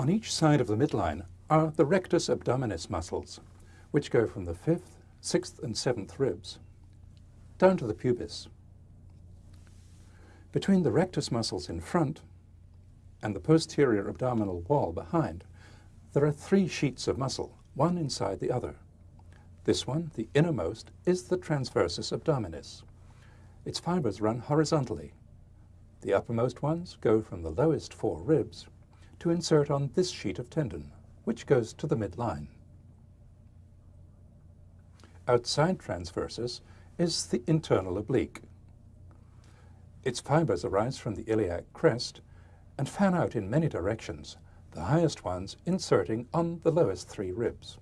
On each side of the midline are the rectus abdominis muscles, which go from the fifth, sixth and seventh ribs down to the pubis. Between the rectus muscles in front and the posterior abdominal wall behind, there are three sheets of muscle, one inside the other. This one, the innermost, is the transversus abdominis. Its fibers run horizontally. The uppermost ones go from the lowest four ribs to insert on this sheet of tendon, which goes to the midline. Outside transversus is the internal oblique. Its fibers arise from the iliac crest and fan out in many directions, the highest ones inserting on the lowest three ribs.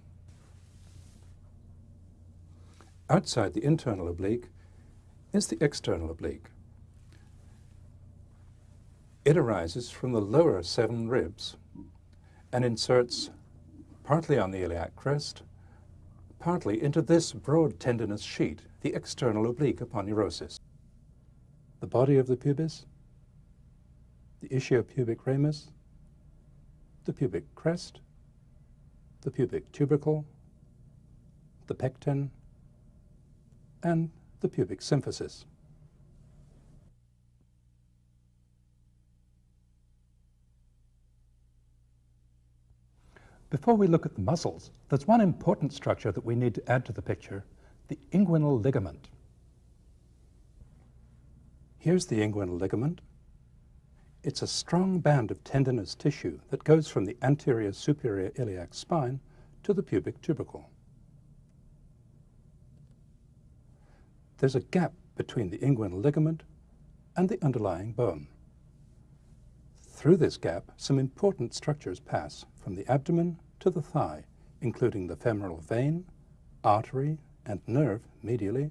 Outside the internal oblique is the external oblique. It arises from the lower seven ribs and inserts partly on the iliac crest, partly into this broad tendinous sheet, the external oblique aponeurosis. The body of the pubis, the ischiopubic ramus, the pubic crest, the pubic tubercle, the pecten, and the pubic symphysis. Before we look at the muscles, there's one important structure that we need to add to the picture, the inguinal ligament. Here's the inguinal ligament. It's a strong band of tendinous tissue that goes from the anterior superior iliac spine to the pubic tubercle. There's a gap between the inguinal ligament and the underlying bone. Through this gap, some important structures pass from the abdomen to the thigh, including the femoral vein, artery, and nerve medially,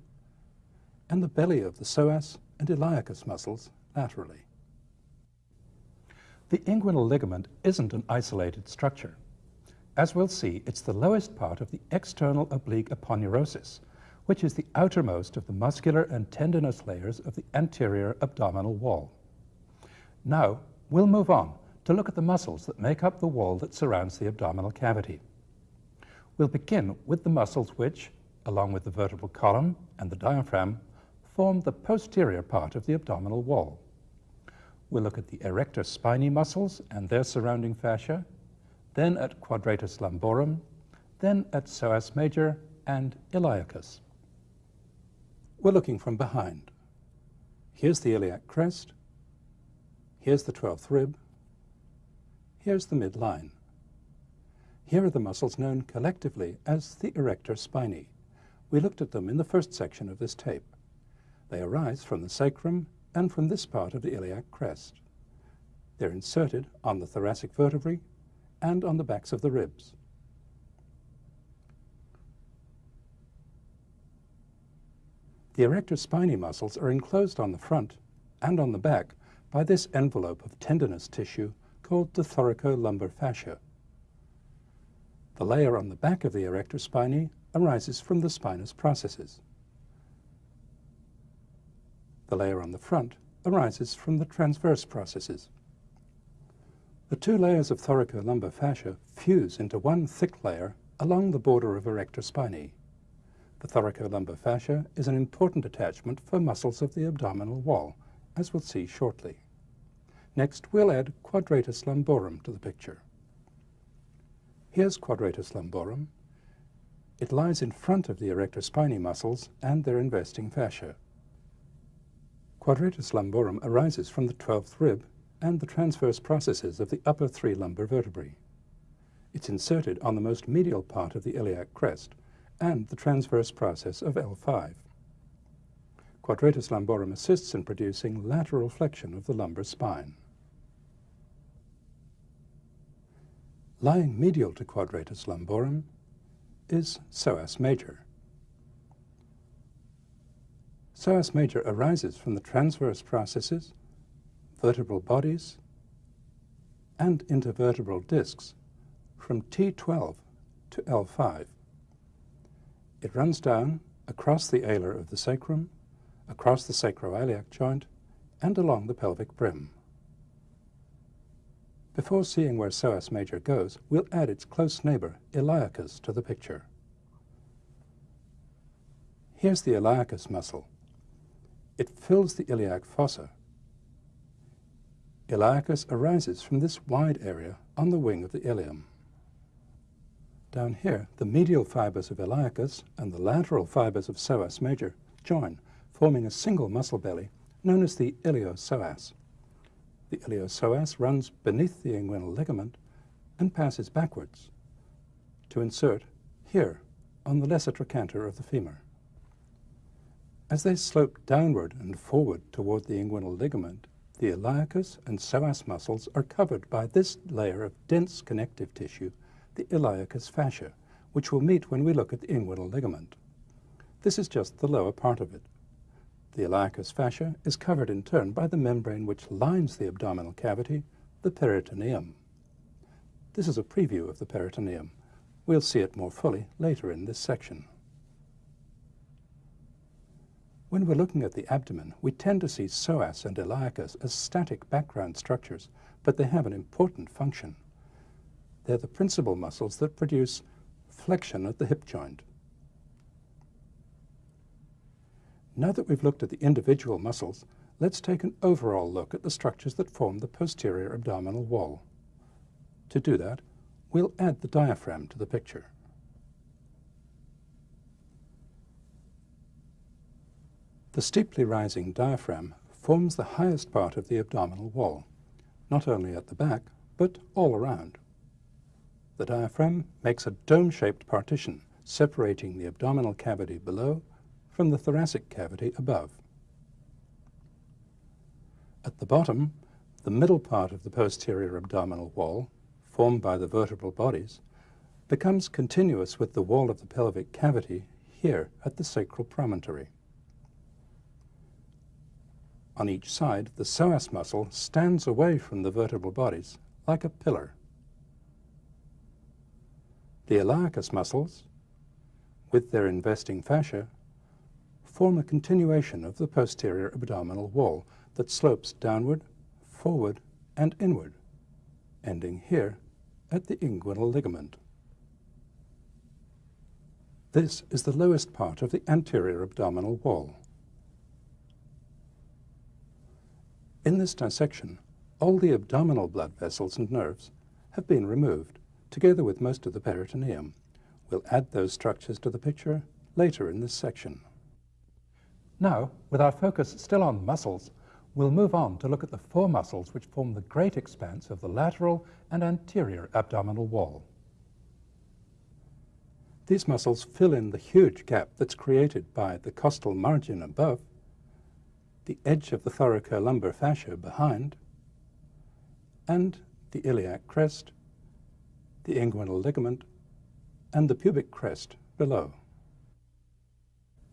and the belly of the psoas and iliacus muscles laterally. The inguinal ligament isn't an isolated structure. As we'll see, it's the lowest part of the external oblique aponeurosis, which is the outermost of the muscular and tendinous layers of the anterior abdominal wall. Now, We'll move on to look at the muscles that make up the wall that surrounds the abdominal cavity. We'll begin with the muscles which, along with the vertebral column and the diaphragm, form the posterior part of the abdominal wall. We'll look at the erector spinae muscles and their surrounding fascia, then at quadratus lumborum, then at psoas major and iliacus. We're looking from behind. Here's the iliac crest, Here's the 12th rib. Here's the midline. Here are the muscles known collectively as the erector spinae. We looked at them in the first section of this tape. They arise from the sacrum and from this part of the iliac crest. They're inserted on the thoracic vertebrae and on the backs of the ribs. The erector spinae muscles are enclosed on the front and on the back by this envelope of tendinous tissue called the thoracolumbar fascia. The layer on the back of the erector spinae arises from the spinous processes. The layer on the front arises from the transverse processes. The two layers of thoracolumbar fascia fuse into one thick layer along the border of erector spinae. The thoracolumbar fascia is an important attachment for muscles of the abdominal wall, as we'll see shortly. Next, we'll add quadratus lumborum to the picture. Here's quadratus lumborum. It lies in front of the erector spinae muscles and their investing fascia. Quadratus lumborum arises from the 12th rib and the transverse processes of the upper three lumbar vertebrae. It's inserted on the most medial part of the iliac crest and the transverse process of L5. Quadratus lumborum assists in producing lateral flexion of the lumbar spine. Lying medial to quadratus lumborum is psoas major. Psoas major arises from the transverse processes, vertebral bodies, and intervertebral discs from T12 to L5. It runs down across the ala of the sacrum across the sacroiliac joint, and along the pelvic brim. Before seeing where psoas major goes, we'll add its close neighbor, iliacus, to the picture. Here's the iliacus muscle. It fills the iliac fossa. Iliacus arises from this wide area on the wing of the ilium. Down here, the medial fibers of iliacus and the lateral fibers of psoas major join, forming a single muscle belly known as the iliopsoas. The iliopsoas runs beneath the inguinal ligament and passes backwards to insert here on the lesser trochanter of the femur. As they slope downward and forward toward the inguinal ligament, the iliacus and psoas muscles are covered by this layer of dense connective tissue, the iliacus fascia, which we'll meet when we look at the inguinal ligament. This is just the lower part of it. The iliacus fascia is covered in turn by the membrane which lines the abdominal cavity, the peritoneum. This is a preview of the peritoneum. We'll see it more fully later in this section. When we're looking at the abdomen, we tend to see psoas and iliacus as static background structures, but they have an important function. They're the principal muscles that produce flexion at the hip joint. Now that we've looked at the individual muscles, let's take an overall look at the structures that form the posterior abdominal wall. To do that, we'll add the diaphragm to the picture. The steeply rising diaphragm forms the highest part of the abdominal wall, not only at the back, but all around. The diaphragm makes a dome-shaped partition separating the abdominal cavity below from the thoracic cavity above. At the bottom, the middle part of the posterior abdominal wall, formed by the vertebral bodies, becomes continuous with the wall of the pelvic cavity here at the sacral promontory. On each side, the psoas muscle stands away from the vertebral bodies like a pillar. The iliacus muscles, with their investing fascia, form a continuation of the posterior abdominal wall that slopes downward, forward, and inward, ending here at the inguinal ligament. This is the lowest part of the anterior abdominal wall. In this dissection, all the abdominal blood vessels and nerves have been removed, together with most of the peritoneum. We'll add those structures to the picture later in this section. Now, with our focus still on muscles, we'll move on to look at the four muscles which form the great expanse of the lateral and anterior abdominal wall. These muscles fill in the huge gap that's created by the costal margin above the edge of the thoracolumbar fascia behind, and the iliac crest, the inguinal ligament, and the pubic crest below.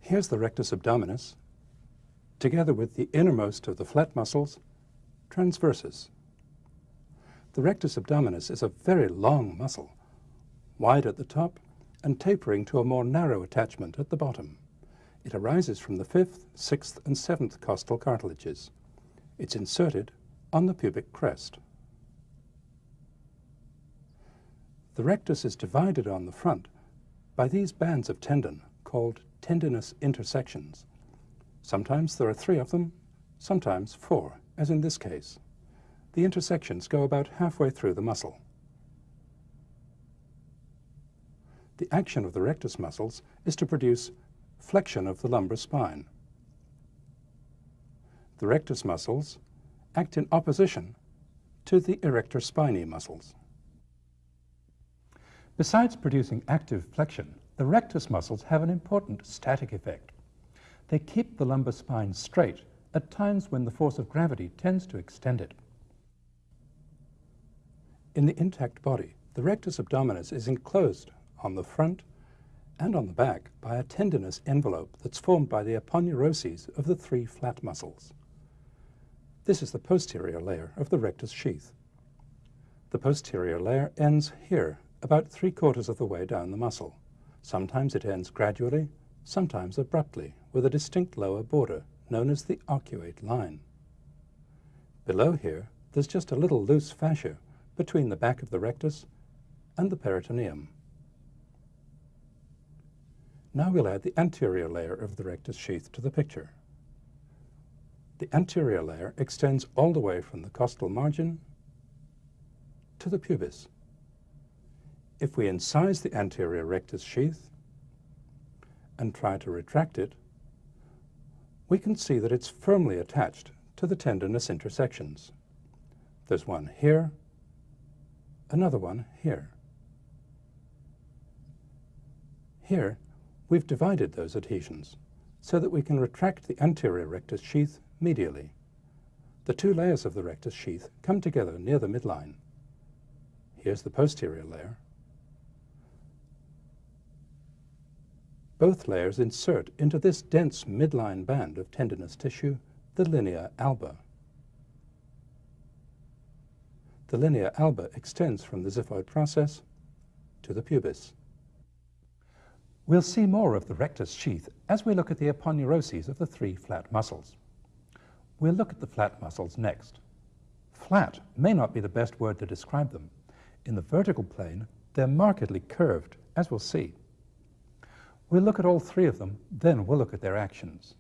Here's the rectus abdominis, together with the innermost of the flat muscles, transversus. The rectus abdominis is a very long muscle, wide at the top and tapering to a more narrow attachment at the bottom. It arises from the fifth, sixth, and seventh costal cartilages. It's inserted on the pubic crest. The rectus is divided on the front by these bands of tendon called tendinous intersections. Sometimes there are three of them, sometimes four, as in this case. The intersections go about halfway through the muscle. The action of the rectus muscles is to produce flexion of the lumbar spine. The rectus muscles act in opposition to the erector spinae muscles. Besides producing active flexion, the rectus muscles have an important static effect. They keep the lumbar spine straight at times when the force of gravity tends to extend it. In the intact body, the rectus abdominis is enclosed on the front and on the back by a tendinous envelope that's formed by the aponeuroses of the three flat muscles. This is the posterior layer of the rectus sheath. The posterior layer ends here, about three quarters of the way down the muscle. Sometimes it ends gradually, sometimes abruptly, with a distinct lower border, known as the arcuate line. Below here, there's just a little loose fascia between the back of the rectus and the peritoneum. Now we'll add the anterior layer of the rectus sheath to the picture. The anterior layer extends all the way from the costal margin to the pubis. If we incise the anterior rectus sheath and try to retract it, we can see that it's firmly attached to the tendinous intersections. There's one here, another one here. Here, we've divided those adhesions so that we can retract the anterior rectus sheath medially. The two layers of the rectus sheath come together near the midline. Here's the posterior layer. Both layers insert into this dense midline band of tendinous tissue the linea alba. The linea alba extends from the xiphoid process to the pubis. We'll see more of the rectus sheath as we look at the aponeuroses of the three flat muscles. We'll look at the flat muscles next. Flat may not be the best word to describe them. In the vertical plane, they're markedly curved, as we'll see. We'll look at all three of them, then we'll look at their actions.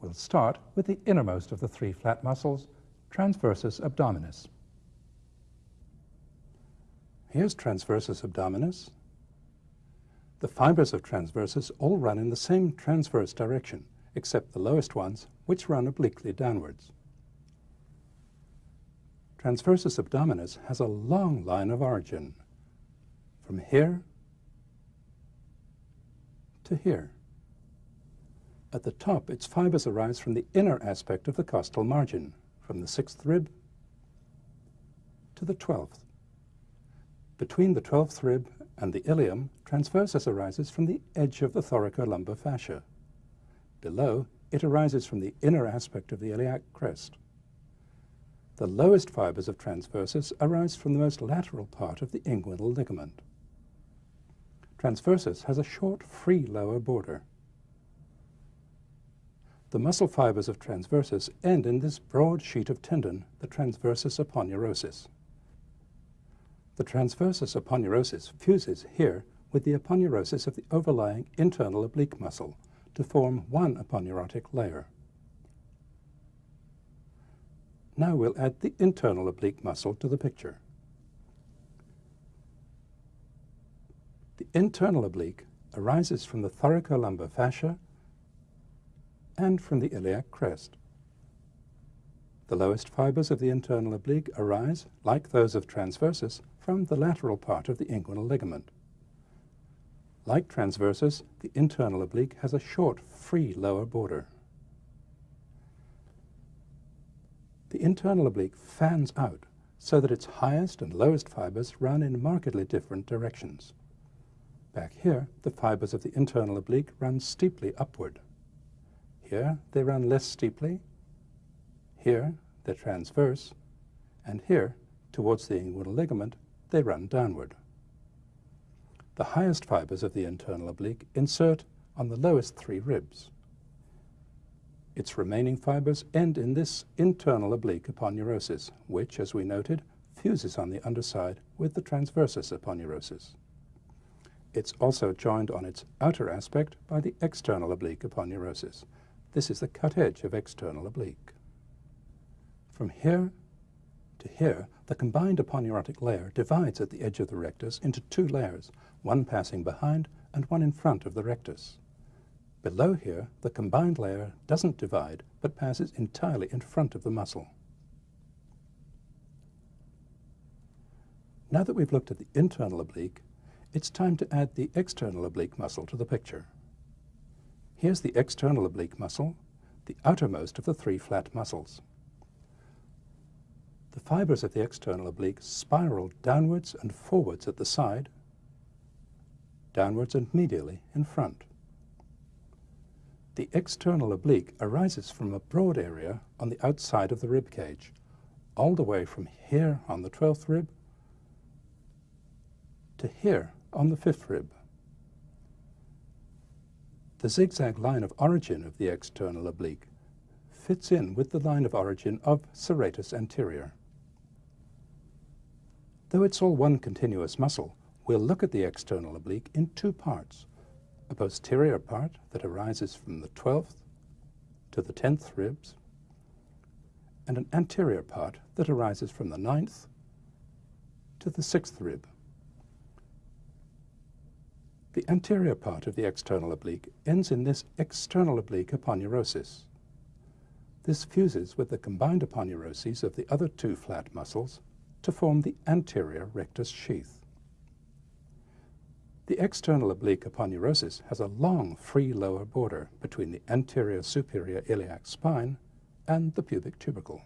We'll start with the innermost of the three flat muscles, transversus abdominis. Here's transversus abdominis. The fibers of transversus all run in the same transverse direction, except the lowest ones, which run obliquely downwards. Transversus abdominis has a long line of origin, from here to here. At the top, its fibers arise from the inner aspect of the costal margin, from the sixth rib to the twelfth. Between the twelfth rib and the ilium, transversus arises from the edge of the thoracolumbar fascia. Below, it arises from the inner aspect of the iliac crest. The lowest fibers of transversus arise from the most lateral part of the inguinal ligament. Transversus has a short, free lower border. The muscle fibers of transversus end in this broad sheet of tendon, the transversus aponeurosis. The transversus aponeurosis fuses here with the aponeurosis of the overlying internal oblique muscle to form one aponeurotic layer. Now we'll add the internal oblique muscle to the picture. Internal oblique arises from the thoracolumbar fascia and from the iliac crest. The lowest fibers of the internal oblique arise, like those of transversus, from the lateral part of the inguinal ligament. Like transversus, the internal oblique has a short, free lower border. The internal oblique fans out so that its highest and lowest fibers run in markedly different directions. Back here, the fibers of the internal oblique run steeply upward. Here, they run less steeply. Here, they're transverse. And here, towards the inguinal ligament, they run downward. The highest fibers of the internal oblique insert on the lowest three ribs. Its remaining fibers end in this internal oblique aponeurosis, which, as we noted, fuses on the underside with the transversus aponeurosis. It's also joined on its outer aspect by the external oblique aponeurosis. This is the cut edge of external oblique. From here to here, the combined aponeurotic layer divides at the edge of the rectus into two layers, one passing behind and one in front of the rectus. Below here, the combined layer doesn't divide, but passes entirely in front of the muscle. Now that we've looked at the internal oblique, it's time to add the external oblique muscle to the picture. Here's the external oblique muscle, the outermost of the three flat muscles. The fibers of the external oblique spiral downwards and forwards at the side, downwards and medially in front. The external oblique arises from a broad area on the outside of the rib cage, all the way from here on the 12th rib to here on the 5th rib. The zigzag line of origin of the external oblique fits in with the line of origin of serratus anterior. Though it's all one continuous muscle, we'll look at the external oblique in two parts, a posterior part that arises from the 12th to the 10th ribs, and an anterior part that arises from the 9th to the 6th rib. The anterior part of the external oblique ends in this external oblique aponeurosis. This fuses with the combined aponeuroses of the other two flat muscles to form the anterior rectus sheath. The external oblique aponeurosis has a long free lower border between the anterior superior iliac spine and the pubic tubercle.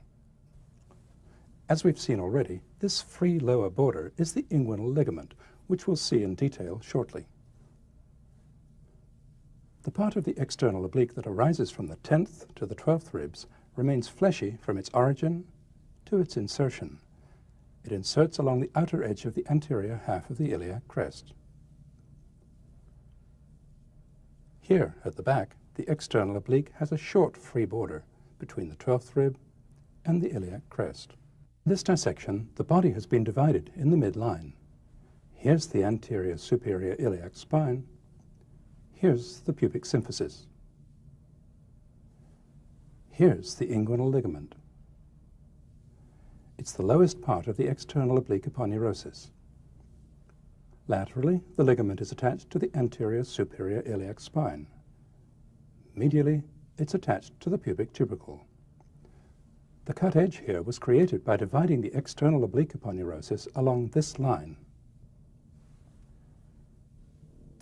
As we've seen already, this free lower border is the inguinal ligament, which we'll see in detail shortly. The part of the external oblique that arises from the 10th to the 12th ribs remains fleshy from its origin to its insertion. It inserts along the outer edge of the anterior half of the iliac crest. Here, at the back, the external oblique has a short free border between the 12th rib and the iliac crest. In this dissection, the body has been divided in the midline. Here's the anterior superior iliac spine. Here's the pubic symphysis. Here's the inguinal ligament. It's the lowest part of the external oblique aponeurosis. Laterally, the ligament is attached to the anterior superior iliac spine. Medially, it's attached to the pubic tubercle. The cut edge here was created by dividing the external oblique aponeurosis along this line.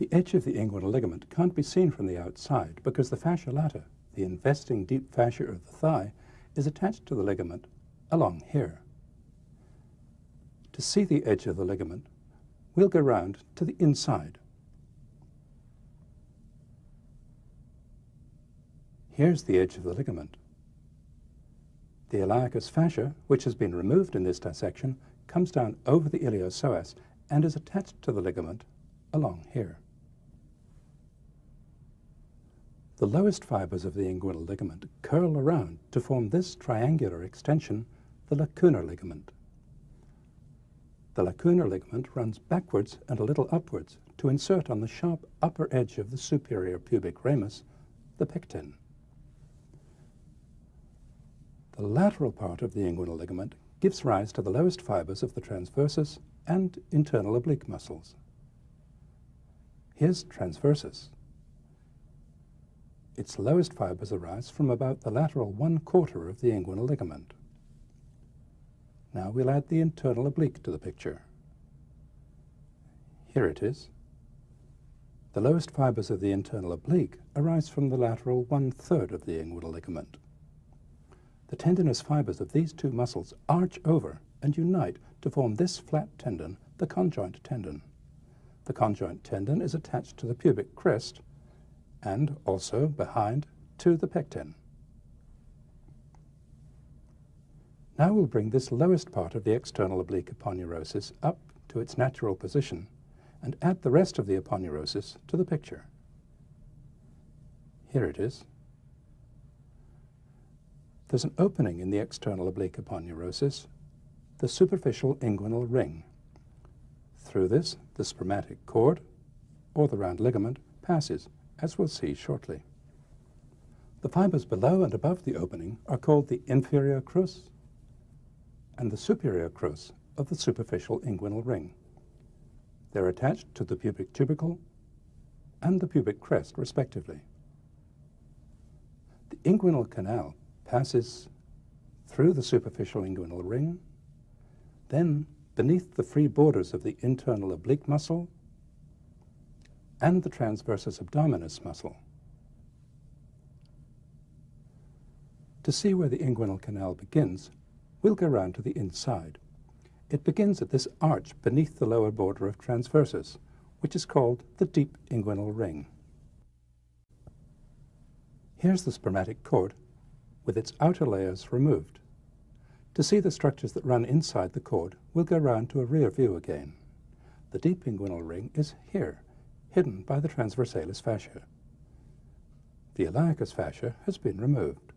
The edge of the inguinal ligament can't be seen from the outside because the fascia lata, the investing deep fascia of the thigh, is attached to the ligament along here. To see the edge of the ligament, we'll go round to the inside. Here's the edge of the ligament. The iliacus fascia, which has been removed in this dissection, comes down over the iliopsoas and is attached to the ligament along here. The lowest fibers of the inguinal ligament curl around to form this triangular extension, the lacunar ligament. The lacunar ligament runs backwards and a little upwards to insert on the sharp upper edge of the superior pubic ramus, the pecten. The lateral part of the inguinal ligament gives rise to the lowest fibers of the transversus and internal oblique muscles. Here's transversus. Its lowest fibers arise from about the lateral one quarter of the inguinal ligament. Now we'll add the internal oblique to the picture. Here it is. The lowest fibers of the internal oblique arise from the lateral one-third of the inguinal ligament. The tendinous fibers of these two muscles arch over and unite to form this flat tendon, the conjoint tendon. The conjoint tendon is attached to the pubic crest and also behind to the pecten. Now we'll bring this lowest part of the external oblique aponeurosis up to its natural position and add the rest of the aponeurosis to the picture. Here it is. There's an opening in the external oblique aponeurosis, the superficial inguinal ring. Through this, the spermatic cord, or the round ligament, passes as we'll see shortly. The fibers below and above the opening are called the inferior crus and the superior crus of the superficial inguinal ring. They're attached to the pubic tubercle and the pubic crest, respectively. The inguinal canal passes through the superficial inguinal ring, then beneath the free borders of the internal oblique muscle and the transversus abdominis muscle. To see where the inguinal canal begins, we'll go round to the inside. It begins at this arch beneath the lower border of transversus, which is called the deep inguinal ring. Here's the spermatic cord with its outer layers removed. To see the structures that run inside the cord, we'll go round to a rear view again. The deep inguinal ring is here, hidden by the transversalis fascia. The iliacus fascia has been removed.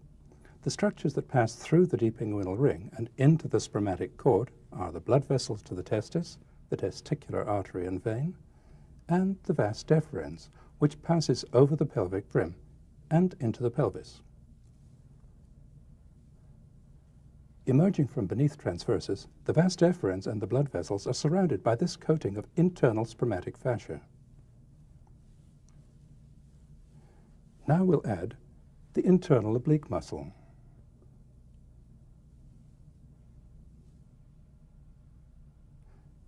The structures that pass through the deep inguinal ring and into the spermatic cord are the blood vessels to the testis, the testicular artery and vein, and the vas deferens, which passes over the pelvic brim and into the pelvis. Emerging from beneath transversus, the vas deferens and the blood vessels are surrounded by this coating of internal spermatic fascia. Now we'll add the internal oblique muscle.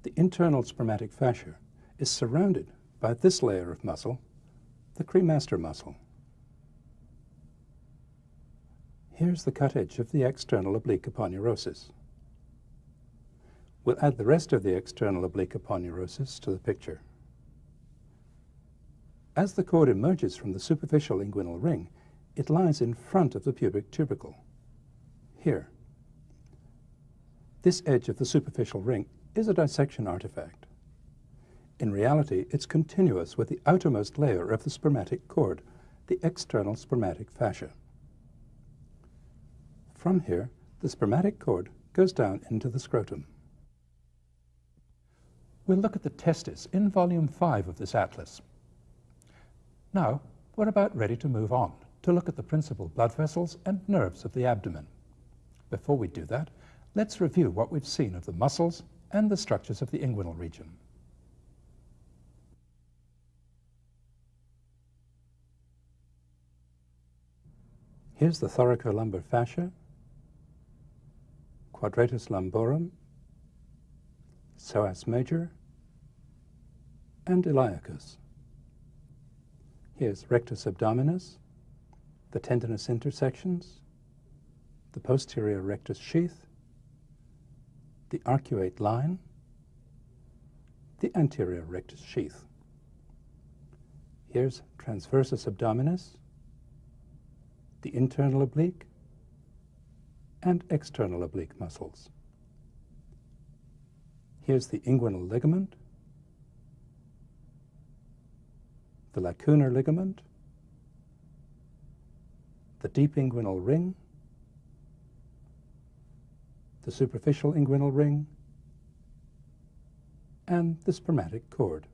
The internal spermatic fascia is surrounded by this layer of muscle, the cremaster muscle. Here's the cut edge of the external oblique aponeurosis. We'll add the rest of the external oblique aponeurosis to the picture. As the cord emerges from the superficial inguinal ring, it lies in front of the pubic tubercle, here. This edge of the superficial ring is a dissection artifact. In reality, it's continuous with the outermost layer of the spermatic cord, the external spermatic fascia. From here, the spermatic cord goes down into the scrotum. We'll look at the testis in volume 5 of this atlas. Now, we're about ready to move on to look at the principal blood vessels and nerves of the abdomen. Before we do that, let's review what we've seen of the muscles and the structures of the inguinal region. Here's the thoracolumbar fascia quadratus lumborum, psoas major, and iliacus. Here's rectus abdominis, the tendinous intersections, the posterior rectus sheath, the arcuate line, the anterior rectus sheath. Here's transversus abdominis, the internal oblique, and external oblique muscles. Here's the inguinal ligament, the lacunar ligament, the deep inguinal ring, the superficial inguinal ring, and the spermatic cord.